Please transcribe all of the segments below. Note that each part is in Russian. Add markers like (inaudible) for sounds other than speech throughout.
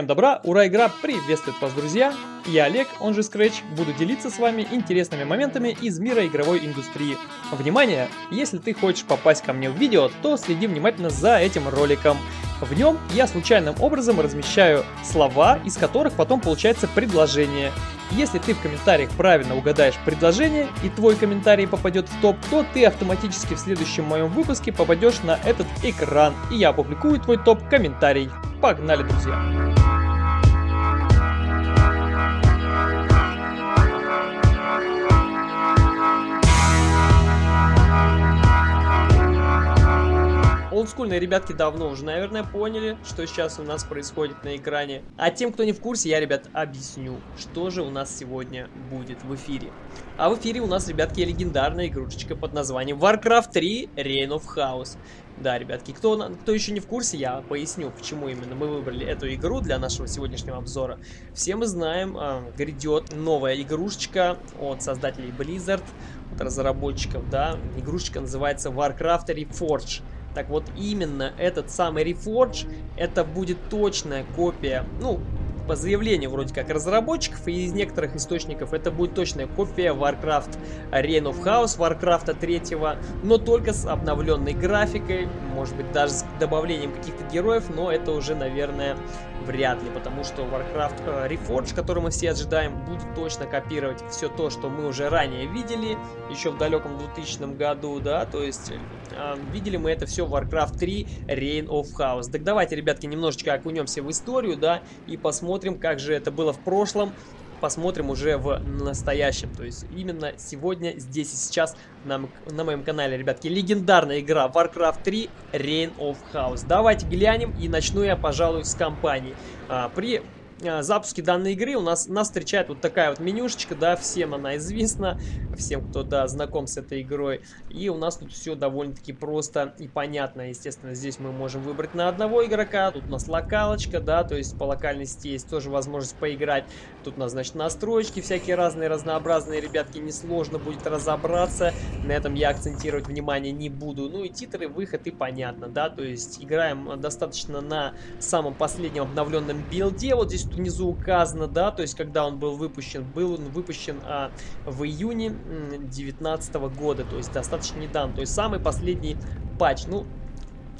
Всем добра, ура, игра приветствует вас, друзья! Я Олег, он же Scratch, буду делиться с вами интересными моментами из мира игровой индустрии. Внимание! Если ты хочешь попасть ко мне в видео, то следи внимательно за этим роликом. В нем я случайным образом размещаю слова, из которых потом получается предложение. Если ты в комментариях правильно угадаешь предложение и твой комментарий попадет в топ, то ты автоматически в следующем моем выпуске попадешь на этот экран, и я опубликую твой топ-комментарий. Погнали, друзья! Олдскульные ребятки давно уже, наверное, поняли, что сейчас у нас происходит на экране. А тем, кто не в курсе, я, ребят, объясню, что же у нас сегодня будет в эфире. А в эфире у нас, ребятки, легендарная игрушечка под названием Warcraft 3 Reign of Chaos. Да, ребятки, кто, кто еще не в курсе, я поясню, почему именно мы выбрали эту игру для нашего сегодняшнего обзора. Все мы знаем, э, грядет новая игрушечка от создателей Blizzard, от разработчиков, да. Игрушечка называется Warcraft Reforged. Так вот, именно этот самый Reforge, это будет точная копия, ну, по заявлению вроде как разработчиков и из некоторых источников это будет точная копия Warcraft Reign of Chaos, Warcraft 3, но только с обновленной графикой, может быть даже с добавлением каких-то героев, но это уже, наверное, вряд ли, потому что Warcraft э, Reforged, который мы все ожидаем, будет точно копировать все то, что мы уже ранее видели, еще в далеком 2000 году, да, то есть э, видели мы это все в Warcraft 3 Reign of Chaos. Так давайте, ребятки, немножечко окунемся в историю, да, и посмотрим, как же это было в прошлом, посмотрим уже в настоящем. То есть именно сегодня, здесь и сейчас на, на моем канале, ребятки, легендарная игра Warcraft 3 Reign of Chaos. Давайте глянем и начну я, пожалуй, с компании. А, при запуске данной игры у нас, нас встречает вот такая вот менюшечка, да, всем она известна, всем, кто, да, знаком с этой игрой. И у нас тут все довольно-таки просто и понятно, естественно, здесь мы можем выбрать на одного игрока, тут у нас локалочка, да, то есть по локальности есть тоже возможность поиграть. Тут у нас, значит, настройки всякие разные, разнообразные, ребятки, несложно будет разобраться, на этом я акцентировать внимание не буду. Ну и титры, выход и понятно, да, то есть играем достаточно на самом последнем обновленном билде, вот здесь внизу указано, да, то есть когда он был выпущен. Был он выпущен а, в июне 2019 года, то есть достаточно недавно. То есть самый последний патч. Ну,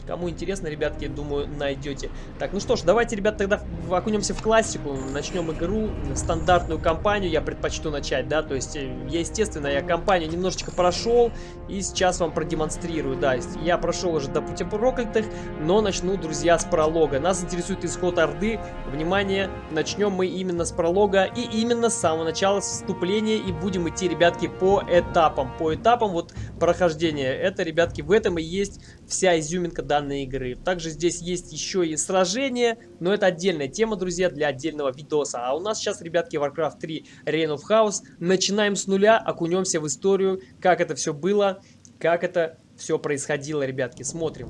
Кому интересно, ребятки, думаю, найдете. Так, ну что ж, давайте, ребят, тогда окунемся в классику. Начнем игру, стандартную кампанию я предпочту начать, да, то есть, э, естественно, я кампанию немножечко прошел и сейчас вам продемонстрирую, да, я прошел уже до пути проклятых, но начну, друзья, с пролога. Нас интересует исход Орды, внимание, начнем мы именно с пролога и именно с самого начала, с вступления, и будем идти, ребятки, по этапам, по этапам вот прохождения. Это, ребятки, в этом и есть вся изюминка данной игры. Также здесь есть еще и сражения, но это отдельная тема, друзья, для отдельного видоса. А у нас сейчас, ребятки, Warcraft 3 Reign of Chaos. Начинаем с нуля, окунемся в историю, как это все было, как это все происходило, ребятки. Смотрим.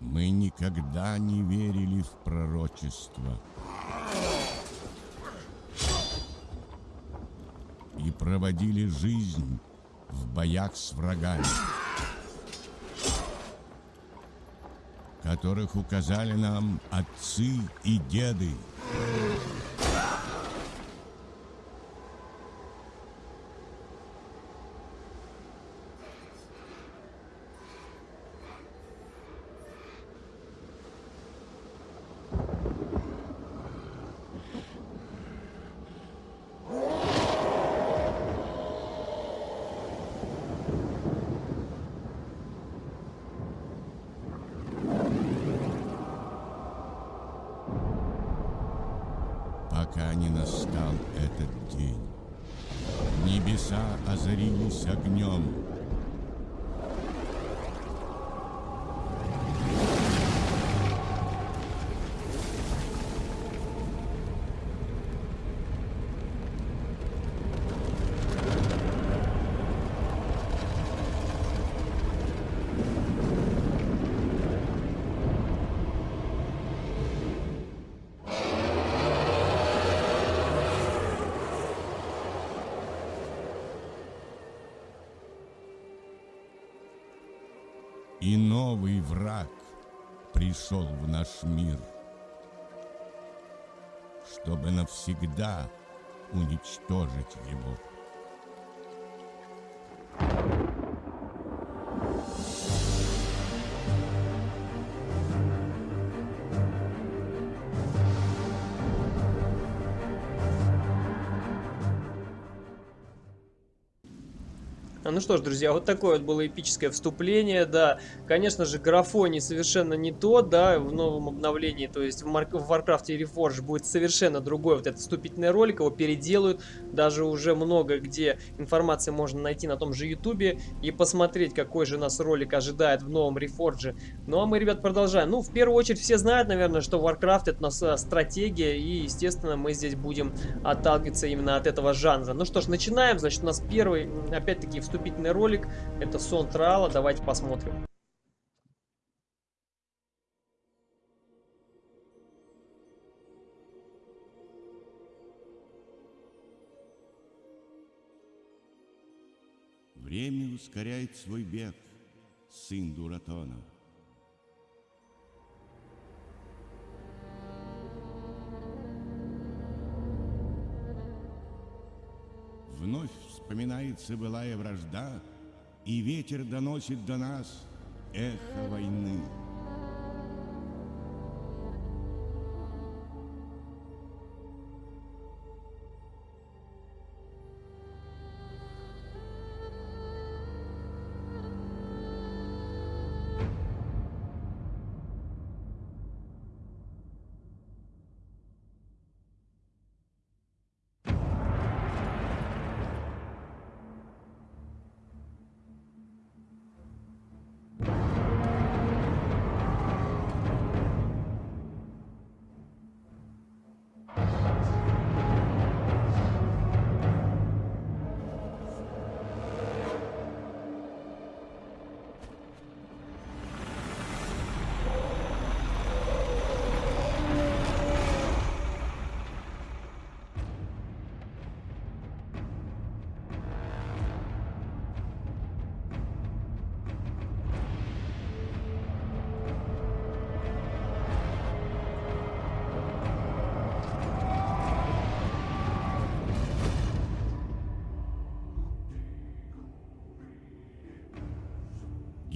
Мы никогда не верили в пророчество. И проводили жизнь в боях с врагами, которых указали нам отцы и деды. И новый враг пришел в наш мир, чтобы навсегда уничтожить его. Ну что ж, друзья, вот такое вот было эпическое вступление, да. Конечно же, графоний совершенно не то, да, в новом обновлении, то есть в, Марк в Warcraft Reforged будет совершенно другой вот этот вступительный ролик, его переделают, даже уже много где информации можно найти на том же ютубе и посмотреть, какой же нас ролик ожидает в новом Reforged. Ну а мы, ребят, продолжаем. Ну, в первую очередь, все знают, наверное, что Warcraft это у нас э, стратегия, и, естественно, мы здесь будем отталкиваться именно от этого жанра. Ну что ж, начинаем, значит, у нас первый, опять-таки, вступительный вступительный ролик. Это сон Трала. Давайте посмотрим. Время ускоряет свой бег, сын Дуратона. Вновь вспоминается былая вражда, И ветер доносит до нас эхо войны.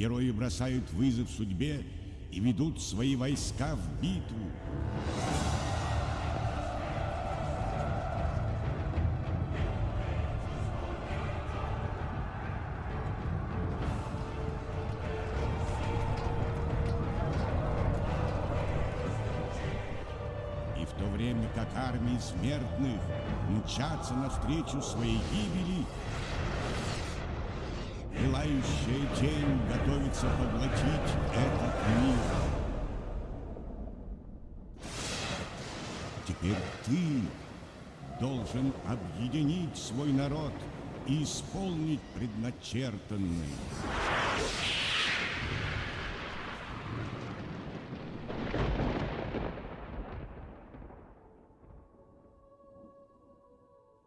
Герои бросают вызов судьбе и ведут свои войска в битву. И в то время как армии смертных мчатся навстречу своей гибели, Пылающая тень готовится поглотить этот мир. Теперь ты должен объединить свой народ и исполнить предначертанное.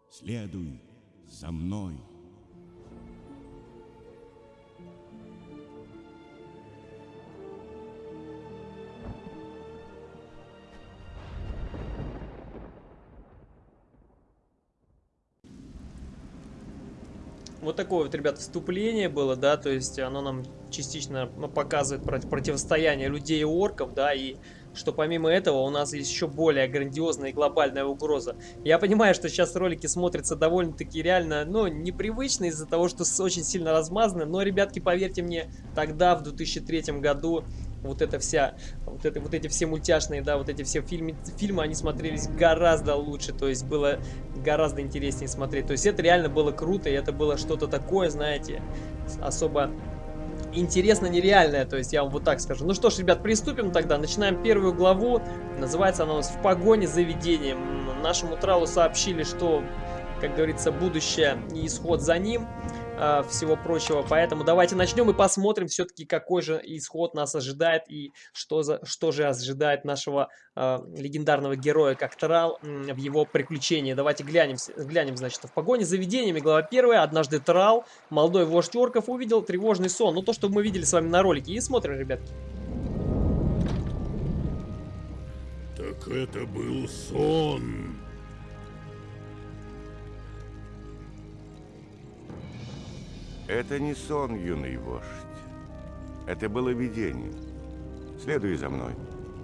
Следуй за мной. Вот такое вот, ребят, вступление было, да, то есть оно нам частично ну, показывает противостояние людей и орков, да, и что помимо этого у нас есть еще более грандиозная и глобальная угроза. Я понимаю, что сейчас ролики смотрятся довольно-таки реально, ну, непривычно из-за того, что очень сильно размазаны, но, ребятки, поверьте мне, тогда, в 2003 году, вот эта вся, вот, это, вот эти все мультяшные, да, вот эти все фильмы, фильмы, они смотрелись гораздо лучше, то есть было гораздо интереснее смотреть. То есть это реально было круто, и это было что-то такое, знаете, особо интересно нереальное, то есть я вам вот так скажу. Ну что ж, ребят, приступим тогда. Начинаем первую главу. Называется она у нас «В погоне за видением». Нашему Тралу сообщили, что, как говорится, будущее и исход за ним. Э, всего прочего. Поэтому давайте начнем и посмотрим все-таки, какой же исход нас ожидает и что, за, что же ожидает нашего э, легендарного героя, как Трал, э, в его приключении. Давайте глянем, глянем, значит, в погоне за видениями, глава первая. Однажды Трал, молодой вождь орков, увидел тревожный сон. Ну, то, что мы видели с вами на ролике. И смотрим, ребятки. Так это был сон. Это не сон, юный вождь. Это было видение. Следуй за мной,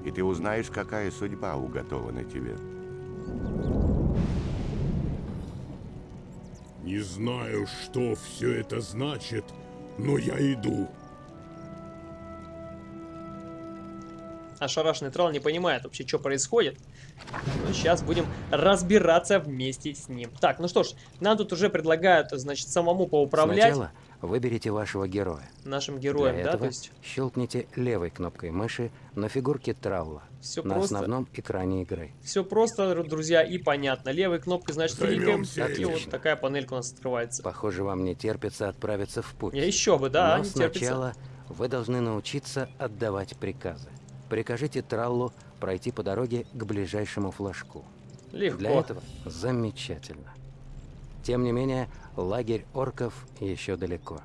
и ты узнаешь, какая судьба уготована тебе. Не знаю, что все это значит, но я иду. Ошарашенный тролл не понимает вообще, что происходит. Ну, сейчас будем разбираться вместе с ним. Так, ну что ж, нам тут уже предлагают, значит, самому поуправлять. Сначала выберите вашего героя. Нашим героем, Для да, этого то есть... щелкните левой кнопкой мыши на фигурке Траула Все на просто. основном экране игры. Все просто, друзья, и понятно. Левой кнопкой, значит, кликаем, и вот такая панелька у нас открывается. Похоже, вам не терпится отправиться в путь. Я еще бы, да, Но не терпится. сначала вы должны научиться отдавать приказы. Прикажите Траллу пройти по дороге к ближайшему флажку. Легко. Для этого замечательно. Тем не менее, лагерь орков еще далеко.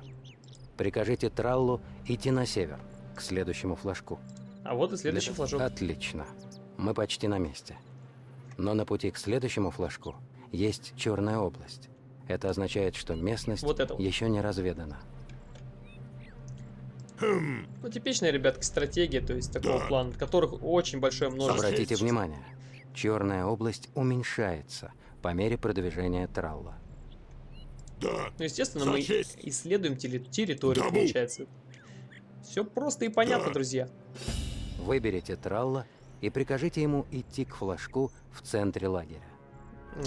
Прикажите Траллу идти на север, к следующему флажку. А вот и следующий Для- флажок. Отлично. Мы почти на месте. Но на пути к следующему флажку есть черная область. Это означает, что местность Вот это вот. еще не разведана. Ну, типичная, ребятки, стратегия, то есть такого Да. плана, которых очень большое множество. Обратите внимание, черная область уменьшается по мере продвижения Тралла. Да. Ну, естественно, За мы честь. исследуем территорию, Табу. получается. Все просто и понятно, Да. друзья. Выберите Тралла и прикажите ему идти к флажку в центре лагеря.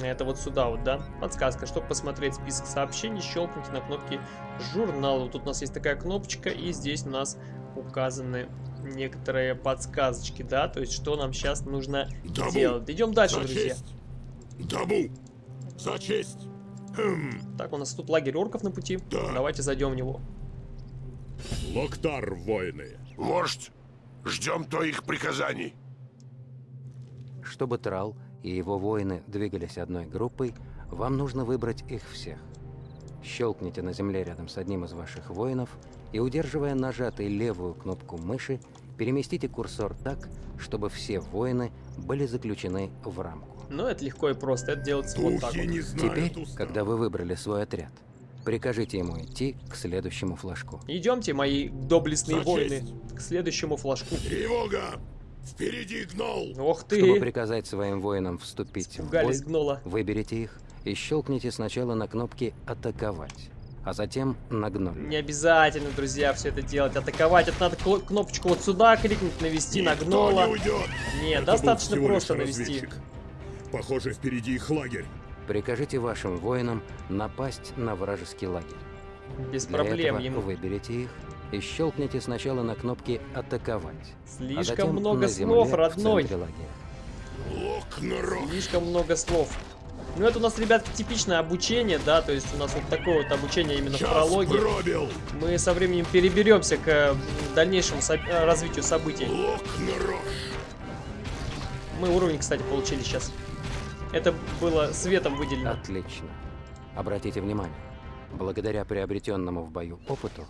Это вот сюда вот, да? Подсказка. Чтобы посмотреть список сообщений, щелкните на кнопке журнала. Вот тут у нас есть такая кнопочка, и здесь у нас указаны некоторые подсказочки, да? То есть, что нам сейчас нужно Табу. делать. Идем дальше, За друзья. честь. Табу. За честь. Хм. Так, у нас тут лагерь орков на пути. Да. Давайте зайдем в него. Локтар, воины. Вождь, ждем твоих приказаний. Чтобы Трал и его воины двигались одной группой, вам нужно выбрать их всех. Щелкните на земле рядом с одним из ваших воинов и, удерживая нажатой левую кнопку мыши, переместите курсор так, чтобы все воины были заключены в рамку. Но это легко и просто. Это делается вот так Духи вот. не знают Теперь, устав. когда вы выбрали свой отряд, прикажите ему идти к следующему флажку. Идемте, мои доблестные За воины, честь. к следующему флажку. Тревога! Впереди гнол! Ох Чтобы ты! приказать своим воинам вступить в бой, гнола. выберите их и щелкните сначала на кнопки «Атаковать», а затем на гноль. Не обязательно, друзья, все это делать. Атаковать, это надо кнопочку вот сюда кликнуть, навести на Никто гнола. не уйдет! Нет, Это достаточно просто навести. Похоже, впереди их лагерь. Прикажите вашим воинам напасть на вражеский лагерь. Без Для проблем этого ему. выберите их и щелкните сначала на кнопки «Атаковать», а Слишком затем много на слов, земле родной. в центре лагеря. Локнарок! Слишком много слов. Ну, это у нас, ребят, типичное обучение, да, то есть у нас вот такое вот обучение именно в Час прологе. пробил! Мы со временем переберемся к дальнейшему со- э, развитию событий. Мы уровень, кстати, получили сейчас. Это было светом выделено. Отлично. Обратите внимание, благодаря приобретенному в бою опыту,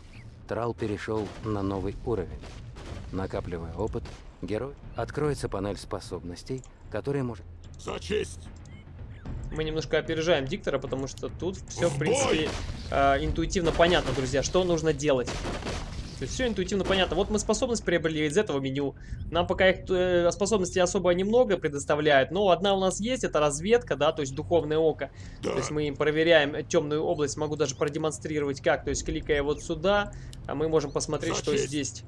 Трал перешел на новый уровень. Накапливая опыт, герой откроется панель способностей, которая может За честь! Мы немножко опережаем диктора, потому что тут все, в В принципе, э, интуитивно понятно, друзья, что нужно делать. То есть все интуитивно понятно. Вот мы способность приобрели из этого меню. Нам пока их э, способностей особо немного предоставляют, но одна у нас есть, это разведка, да, то есть духовное око. Да. То есть мы им проверяем темную область, могу даже продемонстрировать как. То есть кликая вот сюда, а мы можем посмотреть, За что здесь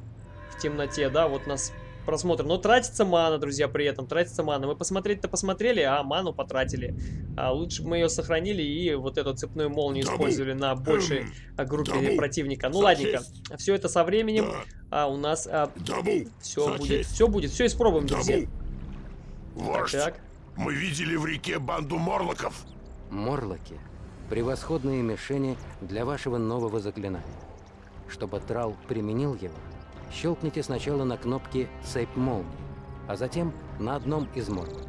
в темноте, да, вот нас просмотр. Но тратится мана, друзья, при этом, тратится мана. Мы посмотреть-то посмотрели, а ману потратили. А лучше бы мы ее сохранили и вот эту цепную молнию Табу. использовали на большей Эм, а, группе табу. противника. Ну За ладненько, честь. все это со временем Да. а, у нас Табу! все За будет, честь. все будет, все испробуем, друзья. Табу! Вождь, Так, мы видели в реке банду морлоков. Морлоки превосходные мишени для вашего нового заклинания. Чтобы Трал применил его, щелкните сначала на кнопке «Цепь молнии», а затем на одном из мордников.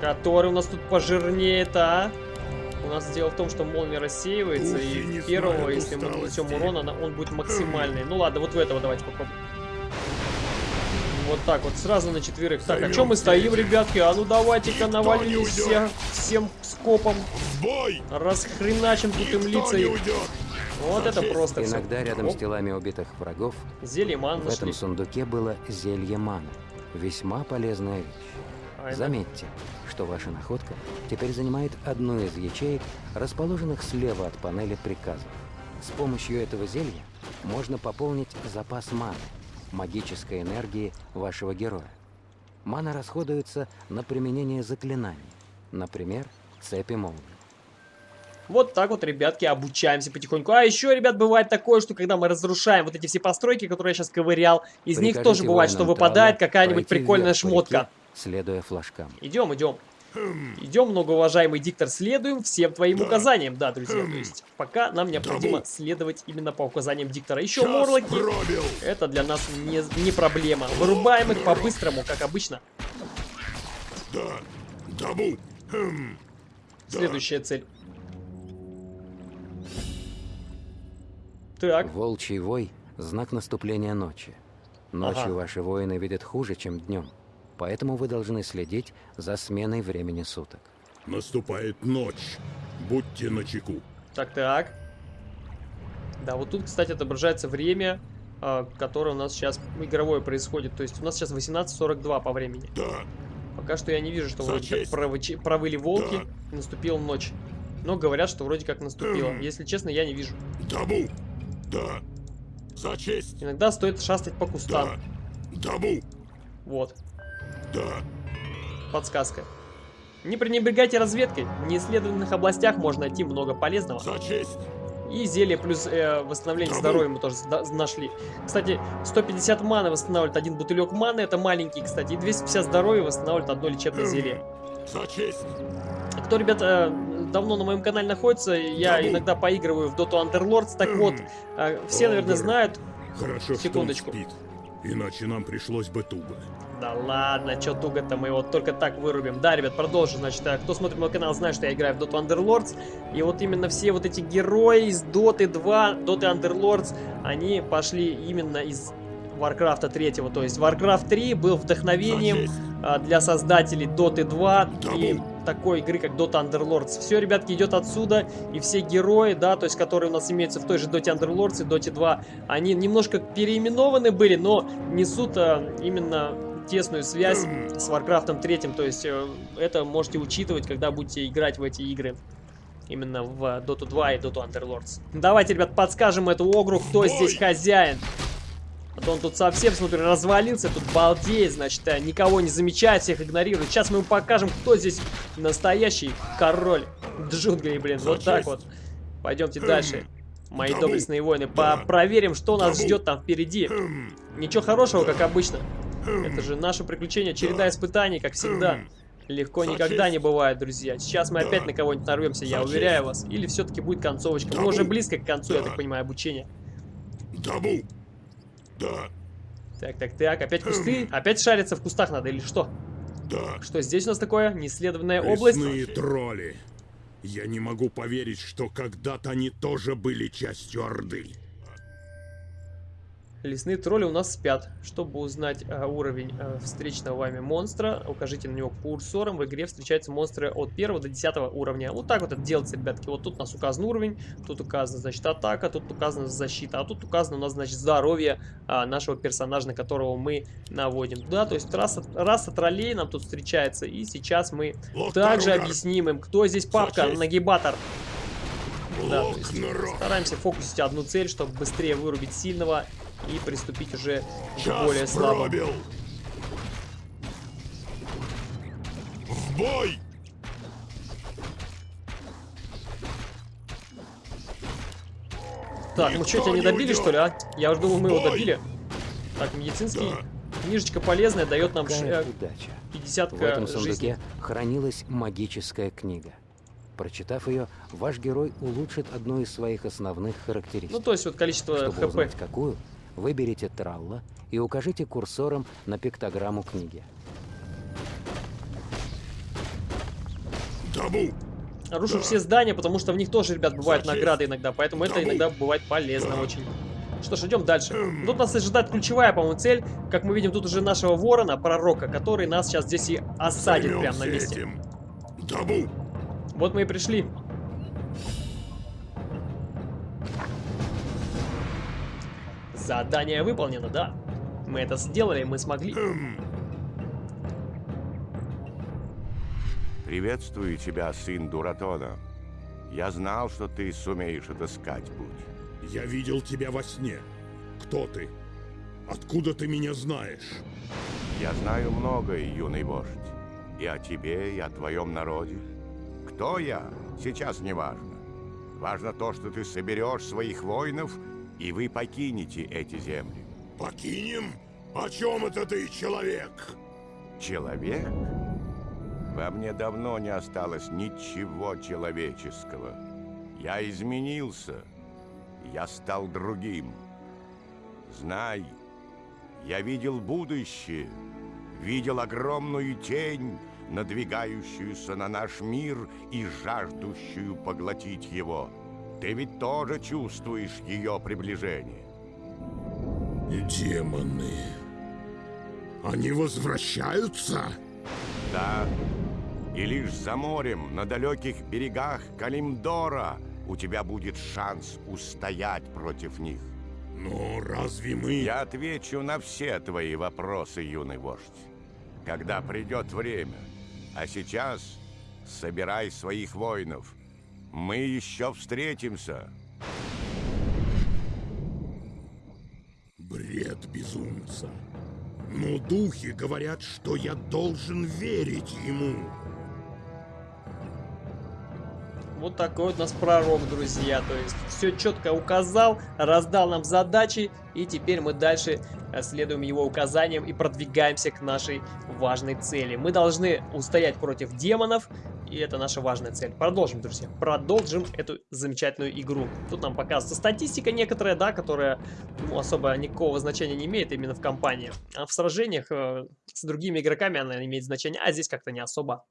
Который у нас тут пожирнее-то, а? У нас дело в том, что молния рассеивается, Духи и первого, знают если мы нанесем усталости. урон, она- он будет максимальный. Ну ладно, вот в этого давайте попробуем. Вот так вот, сразу на четверых. Так, а Займем чем мы стоим, ребятки? А ну давайте-ка не навалились уйдет. все, всем скопом. Бой! Расхреначим тут им лица не уйдет! Вот это просто. Иногда рядом с телами убитых врагов Зелье ман в нашли. этом сундуке было зелье мана. Весьма полезная вещь. А Заметьте, что ваша находка теперь занимает одну из ячеек, расположенных слева от панели приказов. С помощью этого зелья можно пополнить запас маны, магической энергии вашего героя. Мана расходуется на применение заклинаний, например, цепи молнии. Вот так вот, ребятки, обучаемся потихоньку. А еще, ребят, бывает такое, что когда мы разрушаем вот эти все постройки, которые я сейчас ковырял, из них Прикажите тоже бывает, что выпадает какая-нибудь прикольная вверх шмотка. реке, следуя флажкам. Идем, идем. Идем, многоуважаемый диктор, следуем всем твоим Да. указаниям. Да, друзья, то есть пока нам необходимо Табу. следовать именно по указаниям диктора. Еще Час морлоки, пробил! это для нас не, не проблема. Вырубаем их по-быстрому, как обычно. Да! Табу! Хм. Следующая цель. Так, Волчий вой – знак наступления ночи. Ночью Ага. ваши воины видят хуже, чем днем. Поэтому вы должны следить за сменой времени суток. Наступает ночь. Будьте начеку. так, так. Да, вот тут, кстати, отображается время, а, которое у нас сейчас игровое происходит. То есть у нас сейчас 18.42 по времени. Да! Пока что я не вижу, что вроде как провыли волки, Да. и наступила ночь. Но говорят, что вроде как наступила. Если честно, я не вижу. Табу! Да! За честь! Иногда стоит шастать по Да! кустам. Табу! Вот, Да! подсказка. Не пренебрегайте разведкой. В неисследованных областях можно найти много полезного. За честь! И зелье плюс э, восстановление Табу. здоровья мы тоже нашли. Кстати, 150 маны восстанавливает один бутылек маны, это маленький, кстати. И 250 здоровья восстанавливает одно лечебное Эм. зелье. За честь! Кто, ребята, давно на моем канале находится, я иногда поигрываю в Dota Underlords. Так вот, э, все, наверное, знают. Хорошо, Секундочку. спит. Иначе нам пришлось бы туго. Да ладно, чё туго-то, мы его только так вырубим. Да, ребят, продолжим. Значит, э, кто смотрит мой канал, знает, что я играю в Dota Underlords. И вот именно все вот эти герои из Dota 2, Dota Underlords, они пошли именно из Warcraft 3. То есть Warcraft 3 был вдохновением а, для создателей Dota 2 и такой игры, как Dota Underlords. Все, ребятки, идет отсюда, и все герои, да, то есть, которые у нас имеются в той же Dota Underlords и Dota 2, они немножко переименованы были, но несут а, именно тесную связь с Warcraft 3, то есть, э, это можете учитывать, когда будете играть в эти игры. Именно в Dota 2 и Dota Underlords. Давайте, ребят, подскажем эту огру, кто здесь хозяин. А то он тут совсем, смотрю, развалился, тут балдеет, значит, а, никого не замечает, всех игнорирует. Сейчас мы ему покажем, кто здесь настоящий король джунглей, блин, За вот так честь. вот. Пойдемте дальше. Мои доблестные воины, проверим, что нас ждет там впереди. Хм. Ничего хорошего, как обычно. Хм. Это же наше приключение, череда Да. испытаний, как всегда. Хм. Легко никогда не бывает, друзья. Сейчас мы опять на кого-нибудь нарвемся, я уверяю вас. Или все-таки будет концовочка. Мы уже близко к концу, я так понимаю, обучения. Да! Так, так, так, опять кусты? Опять шариться в кустах надо или что? Да! Что здесь у нас такое? Неисследованная область? Лесные тролли. Я не могу поверить, что когда-то они тоже были частью Орды. Лесные тролли у нас спят. Чтобы узнать э, уровень э, встречного вами монстра, укажите на него курсором. В игре встречаются монстры от 1 до 10 уровня. Вот так вот это делается, ребятки. Вот тут у нас указан уровень, тут указана, значит, атака, тут указана защита, а тут указано у нас, значит, здоровье а, нашего персонажа, на которого мы наводим. Да, то есть раса, раса троллей нам тут встречается. И сейчас мы также Лотаругар. объясним им, кто здесь папка, нагибатор. Да, стараемся фокусить одну цель, чтобы быстрее вырубить сильного и приступить уже к более слабому. пробил. В бой! Так, ну что, Никто тебя не не добили, уйдет. что ли, а? Я уже думал, мы его добили. Так, медицинский. Да. Книжечка полезная, дает нам ш- Какая э, удача. 50 В этом жизни. сундуке хранилась магическая книга. Прочитав ее, ваш герой улучшит одну из своих основных характеристик. Ну, то есть вот количество Чтобы хп. узнать какую, выберите Тралла и укажите курсором на пиктограмму книги. Табу! Рушу все здания, потому что в них тоже, ребят, бывают Зачем? награды иногда, поэтому это Кому? иногда бывает полезно очень. Что ж, идем дальше. Тут нас ожидает ключевая, по-моему, цель. Как мы видим, тут уже нашего ворона, пророка, который нас сейчас здесь и осадит прямо на месте. этим. Табу! Вот мы и пришли. Задание выполнено, да. Мы это сделали, мы смогли. Приветствую тебя, сын Дуратона. Я знал, что ты сумеешь отыскать путь. Я видел тебя во сне. Кто ты? Откуда ты меня знаешь? Я знаю многое, юный вождь. И о тебе, и о твоем народе. Кто я, сейчас не важно. Важно то, что ты соберешь своих воинов, и вы покинете эти земли. Покинем? О чем это ты, человек? Человек? Во мне давно не осталось ничего человеческого. Я изменился. Я стал другим. Знай, я видел будущее, видел огромную тень, надвигающуюся на наш мир и жаждущую поглотить его. Ты ведь тоже чувствуешь ее приближение. Демоны. Они возвращаются? Да, и лишь за морем, на далеких берегах Калимдора, у тебя будет шанс устоять против них. Но разве мы... Я отвечу на все твои вопросы, юный вождь, когда придет время. А сейчас собирай своих воинов. Мы еще встретимся. Бред безумца. Но духи говорят, что я должен верить ему. Вот такой вот у нас пророк, друзья. То есть все четко указал, раздал нам задачи, и теперь мы дальше э, следуем его указаниям и продвигаемся к нашей важной цели. Мы должны устоять против демонов, и это наша важная цель. Продолжим, друзья. Продолжим эту замечательную игру. Тут нам показывается статистика некоторая, да, которая ну, особо никакого значения не имеет именно в кампании. А в сражениях э, с другими игроками она имеет значение, а здесь как-то не особо.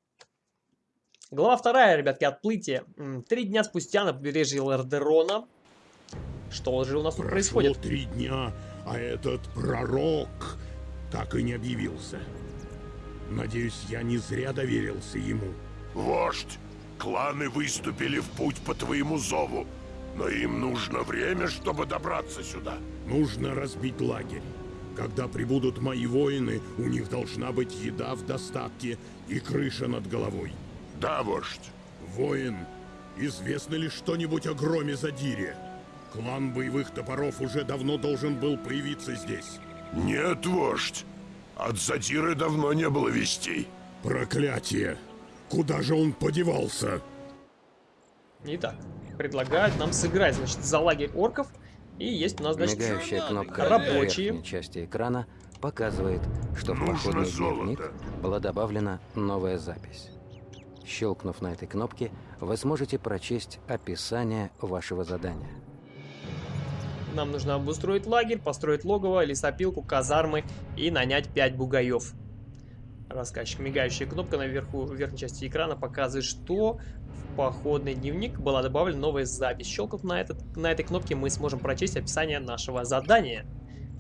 Глава вторая, ребятки, отплытие. Три дня спустя на побережье Лордерона. Что же у нас тут Прошло происходит? три дня, а этот пророк так и не объявился. Надеюсь, я не зря доверился ему. Вождь, кланы выступили в путь по твоему зову, но им нужно время, чтобы добраться сюда. Нужно разбить лагерь. Когда прибудут мои воины, у них должна быть еда в достатке и крыша над головой. Да, вождь. Воин, известно ли что-нибудь о громе Задире? Клан боевых топоров уже давно должен был появиться здесь. Нет, вождь. От Задиры давно не было вестей. Проклятие! Куда же он подевался? Итак, предлагают нам сыграть, значит, за лагерь орков. И есть у нас, значит, Мигающая кнопка рабочие. в верхней части экрана показывает, что в Нужно походный золото. дневник была добавлена новая запись. Щелкнув на этой кнопке, вы сможете прочесть описание вашего задания. нам нужно обустроить лагерь, построить логово, лесопилку, казармы и нанять 5 бугаев. Рассказчик. Мигающая кнопка наверху, в верхней части экрана показывает, что в походный дневник была добавлена новая запись. Щелкнув на, этот, на этой кнопке, мы сможем прочесть описание нашего задания.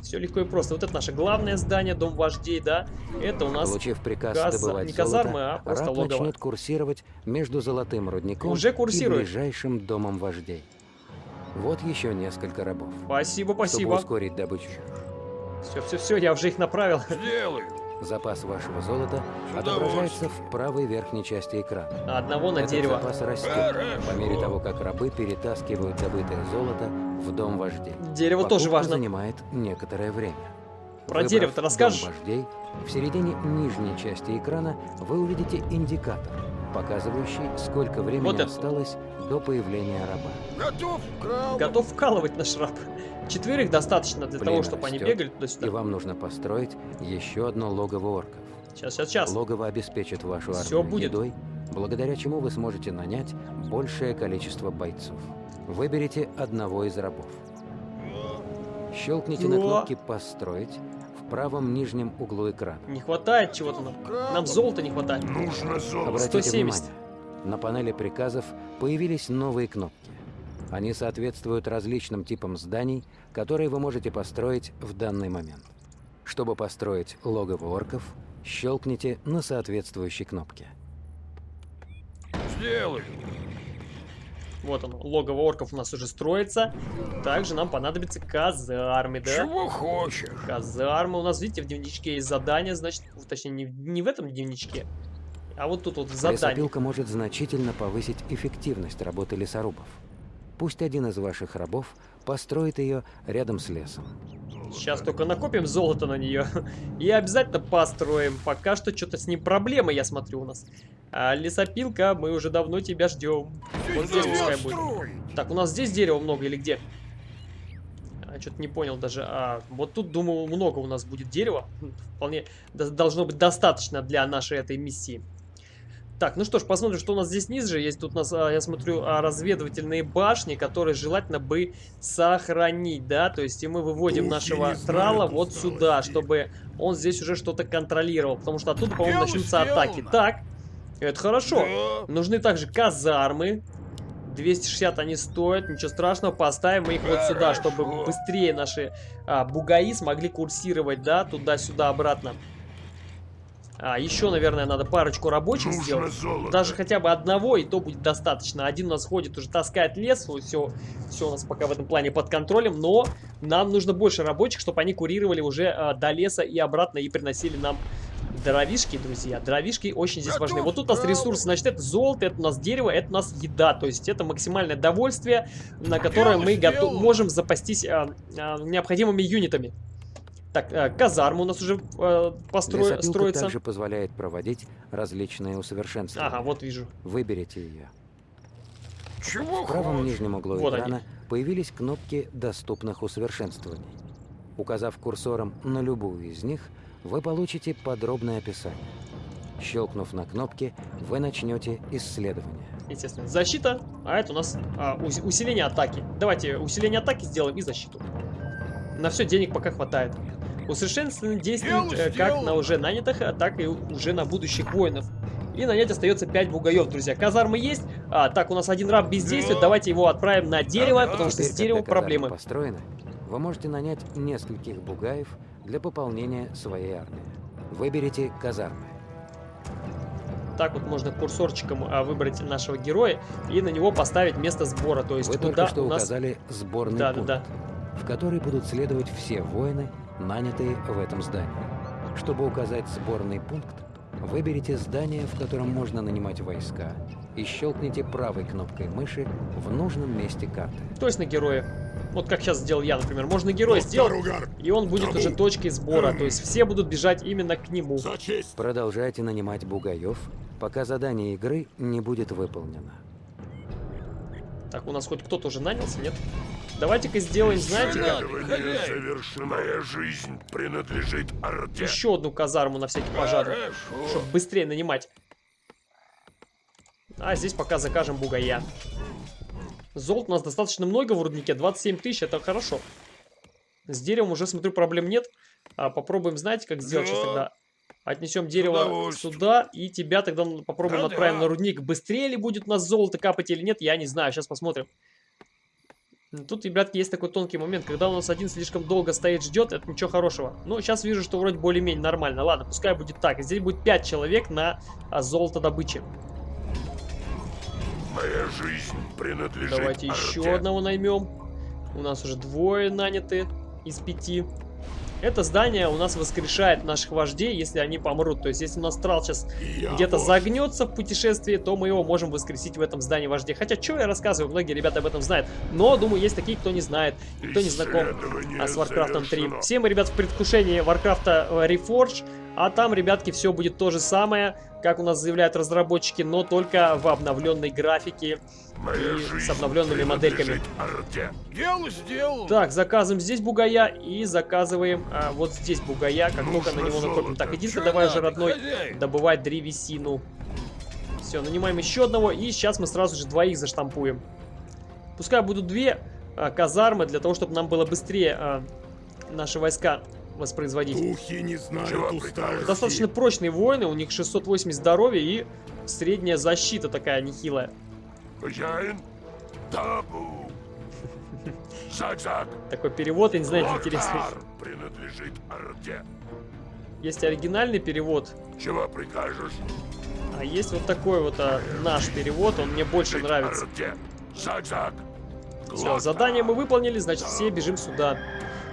Все легко и просто. Вот это наше главное здание, дом вождей, да? Это у нас Получив приказ каза- добывать не казармы, золото, а просто раб логово. начнет курсировать между золотым рудником Уже и курсирует. ближайшим домом вождей. Вот еще несколько рабов. Спасибо, Чтобы спасибо. ускорить добычу, Все, все, все, я уже их направил. Запас вашего золота отображается в правой верхней части экрана. Одного на Этот дерево. запас растет по мере того, как рабы перетаскивают добытое золото в дом вождей. Дерево тоже Покупка важно. занимает некоторое время. Про Выбрав дерево ты дом расскажешь? вождей, в середине нижней части экрана вы увидите индикатор, показывающий, сколько времени Вот это. осталось до появления раба. Готов, крал. Готов вкалывать наш раб. Четверых достаточно для того, Племя чтобы они растет, бегали И туда-сюда. вам нужно построить еще одно логово орков. Сейчас, сейчас, сейчас. Логово обеспечит вашу армию Всё будет. едой, благодаря чему вы сможете нанять большее количество бойцов. Выберите одного из рабов. Щелкните на О! кнопке «Построить» правом нижнем углу экрана. Не хватает чего-то нам. Нам золота не хватает. Нужно золото. Обратите 170. внимание, на панели приказов появились новые кнопки. Они соответствуют различным типам зданий, которые вы можете построить в данный момент. Чтобы построить логово орков, щелкните на соответствующей кнопке. Сделай. Вот оно, логово орков у нас уже строится. Также нам понадобятся казармы, да? Чего хочешь? Казармы. У нас, видите, в дневничке есть задание, значит, точнее, не, в- не в этом дневничке, а вот тут вот в задании. Лесопилка может значительно повысить эффективность работы лесорубов. Пусть один из ваших рабов построит ее рядом с лесом. Сейчас только накопим золото на нее (laughs) и обязательно построим. Пока что что-то с ним проблемы, я смотрю, у нас. А лесопилка, мы уже давно тебя ждем. Вот здесь пускай будет. Так, у нас здесь дерева много или где? А, Что-то не понял даже. А, вот тут, думаю, много у нас будет дерева. Хм, Вполне до- должно быть достаточно для нашей этой миссии. Так, ну что ж, посмотрим, что у нас здесь ниже. Есть тут у нас, а, я смотрю, а, разведывательные башни, которые желательно бы сохранить, да? То есть и мы выводим я нашего трала вот сюда, сторону. чтобы он здесь уже что-то контролировал. Потому что оттуда, по-моему, начнутся атаки. сделано. Так, это хорошо. Да. Нужны также казармы. 260 они стоят, ничего страшного, поставим мы их вот сюда, чтобы Хорошо. быстрее наши а, бугаи смогли курсировать, да, туда-сюда, обратно. А, еще, наверное, надо парочку рабочих Нужно сделать. золото. Даже хотя бы одного, и то будет достаточно. Один у нас ходит, уже таскает лес, все, все у нас пока в этом плане под контролем, но нам нужно больше рабочих, чтобы они курировали уже а, до леса и обратно, и приносили нам дровишки, друзья. Дровишки очень здесь важны. Вот тут у нас ресурсы, значит, это золото, это у нас дерево, это у нас еда. То есть это максимальное довольствие, на которое мы готов- можем запастись а, а, необходимыми юнитами. Так, а, казарма у нас уже а, постро- Лесопилка строится. также позволяет проводить различные усовершенствования. Ага, вот вижу. Выберите ее. Чего В правом хочешь? нижнем углу Вот они. экрана появились кнопки доступных усовершенствований. Указав курсором на любую из них, вы получите подробное описание. Щелкнув на кнопки, вы начнете исследование. Естественно, защита, а это у нас а, ус- усиление атаки. Давайте усиление атаки сделаем и защиту. На все денег пока хватает. Усовершенствование действует э, как на уже нанятых, а так и уже на будущих воинов. И нанять остается 5 бугаев, друзья. Казармы есть. А, так, у нас один раб бездействует. Да. Давайте его отправим на дерево, потому что Теперь, с деревом проблемы. построены, вы можете нанять нескольких бугаев для пополнения своей армии. Выберите казармы. Так вот можно курсорчиком а, выбрать нашего героя и на него поставить место сбора. То есть Вы куда только что у нас... указали сборный Да, да, пункт, да. в который будут следовать все воины, нанятые в этом здании. Чтобы указать сборный пункт, выберите здание, в котором можно нанимать войска, и щелкните правой кнопкой мыши в нужном месте карты. То есть на героя. Вот как сейчас сделал я, например. Можно героя сделать, и он будет уже точкой сбора. То есть все будут бежать именно к нему. Продолжайте нанимать бугаев, пока задание игры не будет выполнено. Так, у нас хоть кто-то уже нанялся, нет? Давайте-ка сделаем, знаете как? Моя жизнь принадлежит Орде. Еще одну казарму на всякий пожарный. Чтобы быстрее нанимать. А здесь пока закажем бугая. Золота у нас достаточно много в руднике. 27 тысяч, это хорошо. С деревом уже, смотрю, проблем нет. А, попробуем, знаете, как сделать сейчас Да. тогда? Отнесем дерево сюда, и тебя тогда попробуем Да-да. отправим на рудник. Быстрее ли будет у нас золото капать или нет, я не знаю. Сейчас посмотрим. Тут, ребятки, есть такой тонкий момент. Когда у нас один слишком долго стоит, ждет, это ничего хорошего. Ну, сейчас вижу, что вроде более-менее нормально. Ладно, пускай будет так. Здесь будет 5 человек на а, золото добычи. Моя жизнь принадлежит Давайте еще Орде. одного наймем. У нас уже двое наняты из пяти. Это здание у нас воскрешает наших вождей, если они помрут. То есть, если у нас трал сейчас где-то загнется в путешествии, то мы его можем воскресить в этом здании вождей. Хотя, что я рассказываю, многие ребята об этом знают. Но, думаю, есть такие, кто не знает, и кто не знаком а, с Warcraft 3. завершено. Все мы, ребят, в предвкушении Warcraft э, Reforged, а там, ребятки, все будет то же самое, как у нас заявляют разработчики, но только в обновленной графике Моя и с обновленными модельками. Дело сделано. Так, заказываем здесь бугая и заказываем а, вот здесь бугая, как только на Нужно него накопим. Так, иди давай же, родной, хозяин? добывать древесину. Все, нанимаем еще одного, и сейчас мы сразу же двоих заштампуем. Пускай будут две а, казармы, для того, чтобы нам было быстрее а, наши войска воспроизводить. Духи не знают Чего усталости. Достаточно прочные воины, у них 680 здоровья и средняя защита такая нехилая. Хозяин? Табу. Такой перевод, я не знаю, интересный. Локтар принадлежит Орде. Есть оригинальный перевод, Чего прикажешь? а есть вот такой вот а, наш перевод, он мне больше нравится. Орде. Все, задание мы выполнили, значит все бежим сюда.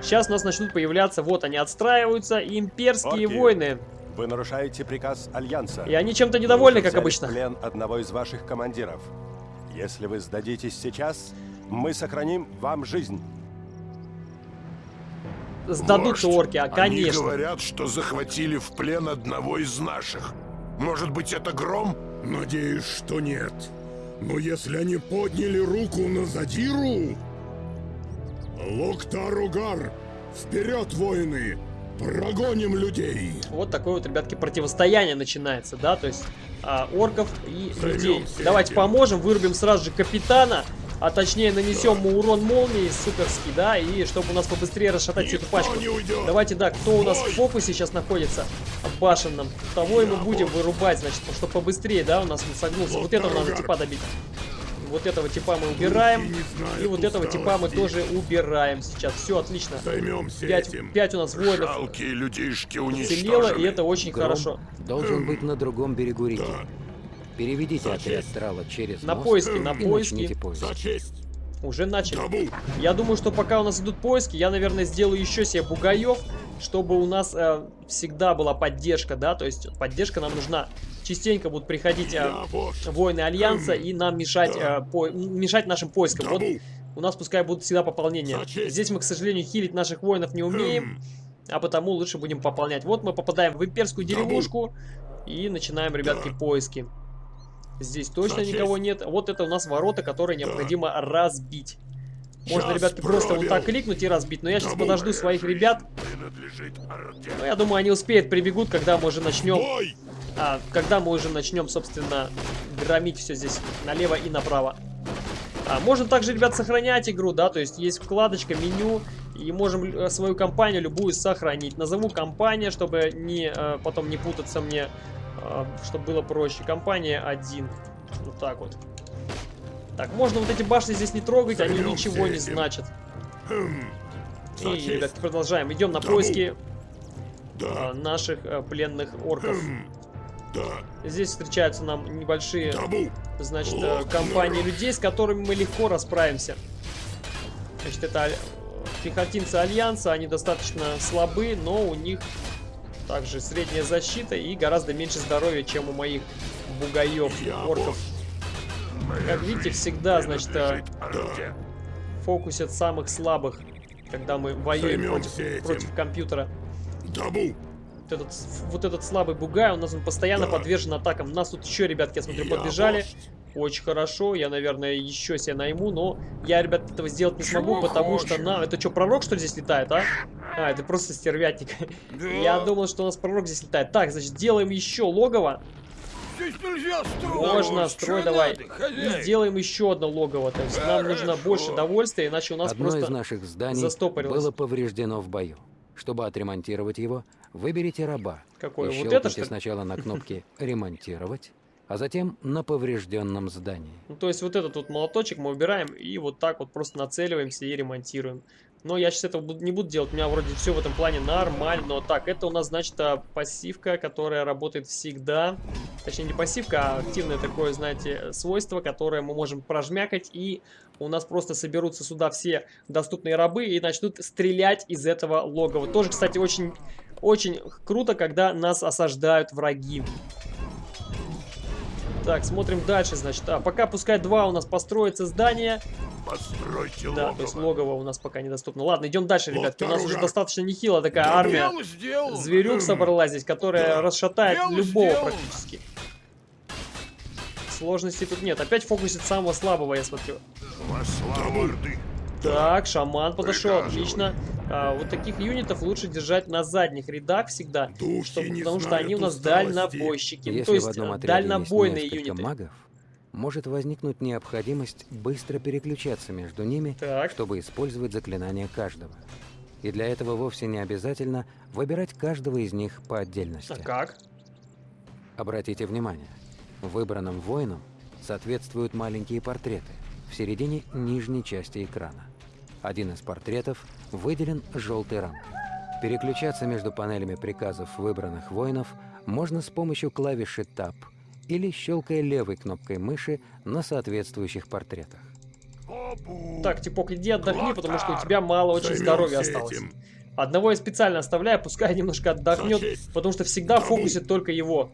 Сейчас у нас начнут появляться, вот они отстраиваются, имперские Орки. войны. Вы нарушаете приказ Альянса. И они чем-то недовольны, как обычно. в плен одного из ваших командиров. Если вы сдадитесь сейчас, мы сохраним вам жизнь. Сдадутся Вождь, орки, а Они конечно. говорят, что захватили в плен одного из наших. Может быть, это Гром? Надеюсь, что нет. Но если они подняли руку на Задиру... Локтаругар! Вперед, воины! Прогоним людей! Вот такое вот, ребятки, противостояние начинается, да, то есть а, орков и Займемся людей. Давайте этим. поможем, вырубим сразу же капитана, а точнее нанесем ему урон молнии суперский, да, и чтобы у нас побыстрее расшатать всю эту Никто пачку. Давайте, да, кто у нас в Бой! фокусе сейчас находится башенном, того и мы будем вырубать, значит, чтобы побыстрее, да, у нас он согнулся. Вот этого надо типа добить. Вот этого типа мы убираем. И вот этого типа мы тоже убираем сейчас. Все, отлично. Займемся 5, этим. у нас воинов Жалкие людишки уничтожены. и это очень Гром хорошо. должен быть на другом берегу реки. Да, Переведите За отряд честь. Трала через На мост поиски, на и поиски. начните поиск. за честь! Уже начали. Я думаю, что пока у нас идут поиски, я, наверное, сделаю еще себе бугаев, чтобы у нас э, всегда была поддержка, да, то есть поддержка нам нужна. Частенько будут приходить э, воины Альянса и нам мешать, э, по- мешать нашим поискам. Вот у нас пускай будут всегда пополнения. Здесь мы, к сожалению, хилить наших воинов не умеем, а потому лучше будем пополнять. Вот мы попадаем в имперскую деревушку и начинаем, ребятки, поиски. Здесь точно никого нет. Вот это у нас ворота, которые необходимо разбить. Можно, Час ребятки, просто вот так кликнуть и разбить. Но я сейчас подожду своих ребят. Орде. Ну, я думаю, они успеют, прибегут, когда мы уже начнем, а, когда мы уже начнем, собственно, громить все здесь налево и направо. А, можно также, ребят, сохранять игру, да, то есть есть вкладочка, меню, и можем э, свою компанию любую сохранить. Назову компания, чтобы не, э, потом не путаться мне, э, чтобы было проще. Компания 1. Вот так вот. Так, можно вот эти башни здесь не трогать, они ничего не значат. Хм. И, ребятки, продолжаем. Идем на поиски а, наших э, пленных орков. Хм. Здесь встречаются нам небольшие, значит, э, компании людей, с которыми мы легко расправимся. Значит, это аль- пехотинцы Альянса, они достаточно слабы, но у них также средняя защита и гораздо меньше здоровья, чем у моих бугаев, орков. Как видите, всегда, значит, э, фокусят самых слабых, когда мы воюем против, этим. против компьютера. Табу! Вот этот, вот этот слабый бугай, у нас он постоянно Да. подвержен атакам. Нас тут еще, ребятки, я смотрю, Я подбежали. вождь. Очень хорошо, я, наверное, еще себе найму, но я, ребят, этого сделать не смогу, Чего потому что хочешь? на... Это что, пророк, что ли, здесь летает, а? А, это просто стервятник. Я думал, что у нас пророк здесь летает. Так, значит, делаем еще логово. Здесь нельзя строить. Можно, строй давай. надо, И сделано еще одно логово. То есть нам нужно Хорошо. больше довольствия, иначе у нас Одно из просто... наших зданий было повреждено в бою. Чтобы отремонтировать его, выберите раба. Какое? и Вот это, что сначала на кнопке (laughs) «Ремонтировать», а затем на поврежденном здании. Ну, то есть вот этот вот молоточек мы убираем и вот так вот просто нацеливаемся и ремонтируем. Но я сейчас этого не буду делать, у меня вроде все в этом плане нормально. Так, это у нас, значит, а, пассивка, которая работает всегда. Точнее, не пассивка, а активное такое, знаете, свойство, которое мы можем прожмякать, и у нас просто соберутся сюда все доступные рабы и начнут стрелять из этого логова. Тоже, кстати, очень, очень круто, когда нас осаждают враги. Так, смотрим дальше, значит. А, пока пускай два у нас построится здание. Постройте Да, то есть логово. логово у нас пока недоступно. Ладно, идем дальше, ребятки. У нас уже достаточно нехило такая армия. Дело сделано. Зверюк собралась здесь, которая Да. расшатает Дело любого сделано. практически. Сложностей тут нет. Опять фокусит самого слабого, я смотрю. Так, шаман подошел, отлично. А, вот таких юнитов лучше держать на задних рядах всегда, Духи чтобы, потому что они у нас усталости. дальнобойщики. Ну, Если то есть в одном э, дальнобойные юниты. магов, может возникнуть необходимость быстро переключаться между ними, Так. чтобы использовать заклинания каждого. И для этого вовсе не обязательно выбирать каждого из них по отдельности. А как? Обратите внимание, выбранным воинам соответствуют маленькие портреты в середине нижней части экрана. Один из портретов выделен желтой рамкой. Переключаться между панелями приказов выбранных воинов можно с помощью клавиши Tab или щелкая левой кнопкой мыши на соответствующих портретах. Так, Типок, иди отдохни, потому что у тебя мало очень здоровья осталось. этим. Одного я специально оставляю, пускай немножко отдохнет, потому что всегда фокусит только его.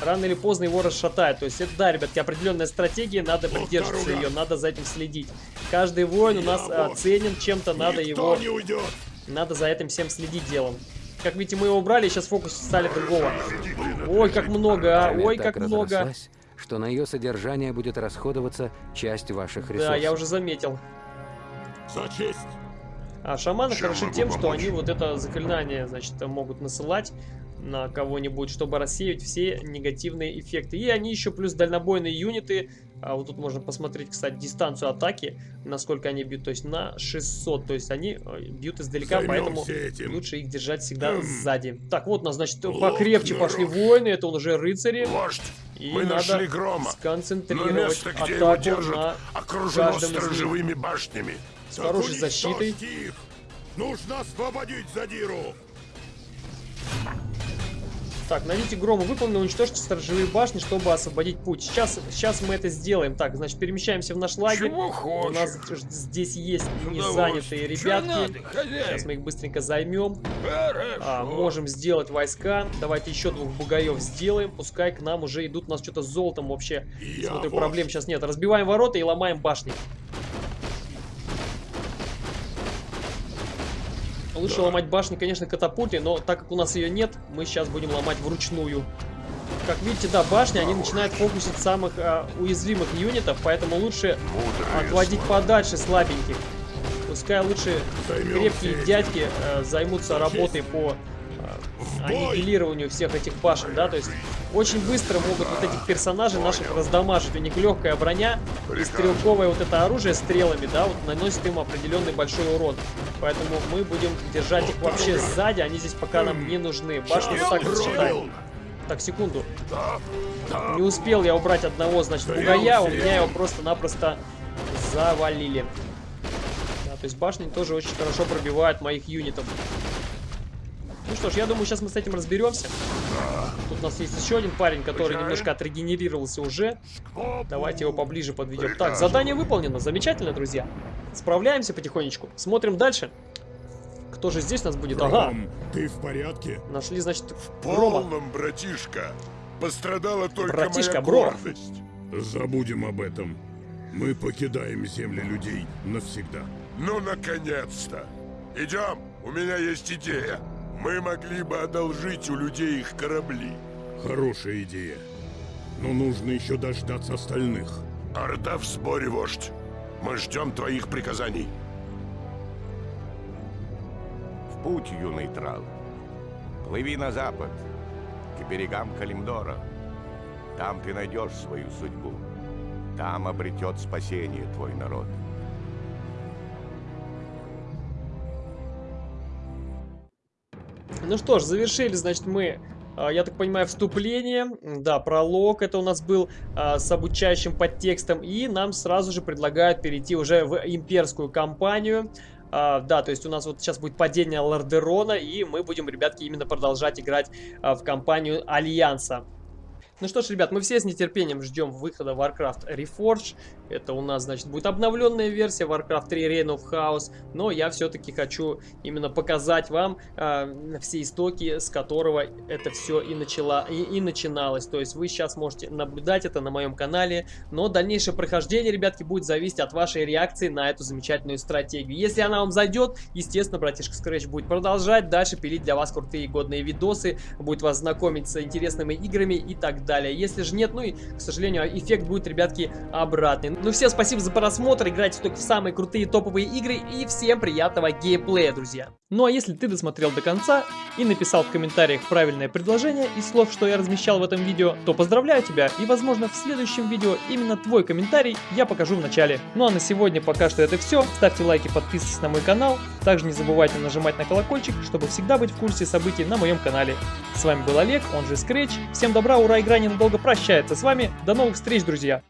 Рано или поздно его расшатает. То есть это, да, ребятки, определенная стратегия, надо Вот придерживаться дорога. ее, надо за этим следить. Каждый воин у нас а, вот. ценен чем-то, надо его, не уйдет. надо за этим всем следить делом. Как видите, мы его убрали, сейчас фокус стали другого. Ой, как много, а, ой, как много. что на ее содержание будет расходоваться часть ваших ресурсов. Да, я уже заметил. За честь. А шаманы Чем хороши тем, что помочь? они вот это заклинание, значит, могут насылать на кого-нибудь, чтобы рассеять все негативные эффекты. И они еще плюс дальнобойные юниты. А вот тут можно посмотреть, кстати, дистанцию атаки, насколько они бьют. То есть на 600. То есть они э, бьют издалека, поэтому Займемся этим. лучше их держать всегда Эм. сзади. Так, вот у нас, значит, Ловкий покрепче пошли народ. воины. Это уже рыцари. Вождь, И мы нашли грома. Но сконцентрировать место, где его атаку держат, на окружено сторожевыми башнями. с Так хорошей защитой. их. Нужно освободить Задиру. Так, найдите грома, выполнено, уничтожьте сторожевые башни, чтобы освободить путь. Сейчас, сейчас мы это сделаем. Так, значит, перемещаемся в наш лагерь. Чего У хочешь? нас ж- здесь есть незанятые ребятки. надо, Сейчас мы их быстренько займем. Хорошо. А, можем сделать войска. Давайте еще двух бугаев сделаем. Пускай к нам уже идут. У нас что-то с золотом вообще. Я Смотрю, вождь. проблем сейчас нет. Разбиваем ворота и ломаем башни. Лучше ломать башни, конечно, катапультой, но так как у нас ее нет, мы сейчас будем ломать вручную. Как видите, да, башни, они начинают фокусить самых а, уязвимых юнитов, поэтому лучше Мудрые отводить слова. подальше слабеньких. Пускай лучше крепкие этим. дядьки э, займутся работой по! Аннигилированию всех этих башен, да, то есть очень быстро могут вот этих персонажей наших раздамажить. У них легкая броня и стрелковое вот это оружие стрелами, да, вот наносит им определенный большой урон. Поэтому мы будем держать их вообще сзади, они здесь пока нам не нужны. Башни вот так считаем. Так, секунду. Не успел я убрать одного, значит, бугая, у меня его просто-напросто завалили. Да, то есть башни тоже очень хорошо пробивают моих юнитов. Ну что ж, я думаю, сейчас мы с этим разберемся. Тут у нас есть еще один парень, который немножко отрегенерировался уже. Давайте его поближе подведем. Так, задание выполнено. Замечательно, друзья. Справляемся потихонечку. Смотрим дальше. Кто же здесь у нас будет? Ага. Ты в порядке? Нашли, значит, Рома. Полном, братишка. Пострадала только Братишка, моя бро. гордость. Забудем об этом. Мы покидаем земли людей навсегда. Ну, наконец-то. Идем, у меня есть идея. Мы могли бы одолжить у людей их корабли. Хорошая идея. Но нужно еще дождаться остальных. Орда в сборе, вождь. Мы ждем твоих приказаний. В путь, юный трал. Плыви на запад, к берегам Калимдора. Там ты найдешь свою судьбу. Там обретет спасение твой народ. Ну что ж, завершили, значит, мы, а, я так понимаю, вступление. Да, пролог это у нас был а, с обучающим подтекстом. И нам сразу же предлагают перейти уже в имперскую кампанию. А, да, то есть у нас вот сейчас будет падение Лордерона, и мы будем, ребятки, именно продолжать играть а, в кампанию Альянса. Ну что ж, ребят, мы все с нетерпением ждем выхода Warcraft Reforged. Это у нас, значит, будет обновленная версия Warcraft 3 Reign of Chaos. Но я все-таки хочу именно показать вам э, все истоки, с которого это все и, начала, и, и начиналось. То есть вы сейчас можете наблюдать это на моем канале. Но дальнейшее прохождение, ребятки, будет зависеть от вашей реакции на эту замечательную стратегию. Если она вам зайдет, естественно, братишка Scratch будет продолжать дальше пилить для вас крутые годные видосы. Будет вас знакомить с интересными играми и так далее. Если же нет, ну и, к сожалению, эффект будет, ребятки, обратный. Ну всем спасибо за просмотр, играйте только в самые крутые топовые игры и всем приятного геймплея, друзья. Ну а если ты досмотрел до конца и написал в комментариях правильное предложение из слов, что я размещал в этом видео, то поздравляю тебя и возможно в следующем видео именно твой комментарий я покажу в начале. Ну а на сегодня пока что это все, ставьте лайки, подписывайтесь на мой канал, также не забывайте нажимать на колокольчик, чтобы всегда быть в курсе событий на моем канале. С вами был Олег, он же Scratch, всем добра, ура, игра ненадолго прощается с вами, до новых встреч, друзья!